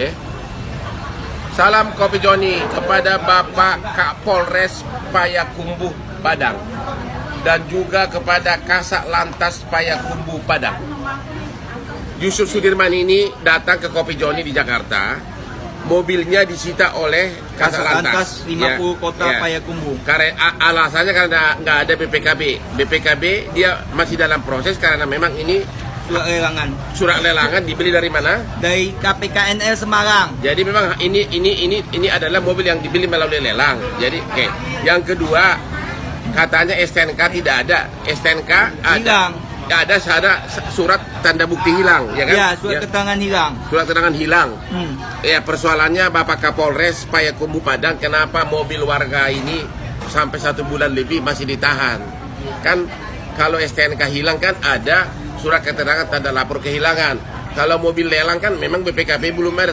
Oke. Salam Kopi Joni kepada Bapak Kapolres Payakumbuh Padang dan juga kepada Kasat Lantas Payakumbuh Padang. Yusuf Sudirman ini datang ke Kopi Joni di Jakarta. Mobilnya disita oleh Kasat Lantas, Lantas 50 Ya, Kota ya. Payakumbuh. Karena alasannya karena nggak ada BPKB. BPKB dia masih dalam proses karena memang ini Surat lelangan surat lelangan dibeli dari mana? dari KPKNL Semarang. Jadi memang ini ini ini ini adalah mobil yang dibeli melalui lelang. Jadi oke. Yang kedua katanya STNK tidak ada. STNK ada. Hilang. Ada ada surat tanda bukti hilang, ya kan? Ya, surat keterangan hilang. surat keterangan hilang. Hmm. Ya persoalannya Bapak Kapolres Payakumbuh Padang kenapa mobil warga ini sampai satu bulan lebih masih ditahan? Kan kalau STNK hilang kan ada surat keterangan tanda lapor kehilangan. Kalau mobil lelang kan memang BPKB belum ada.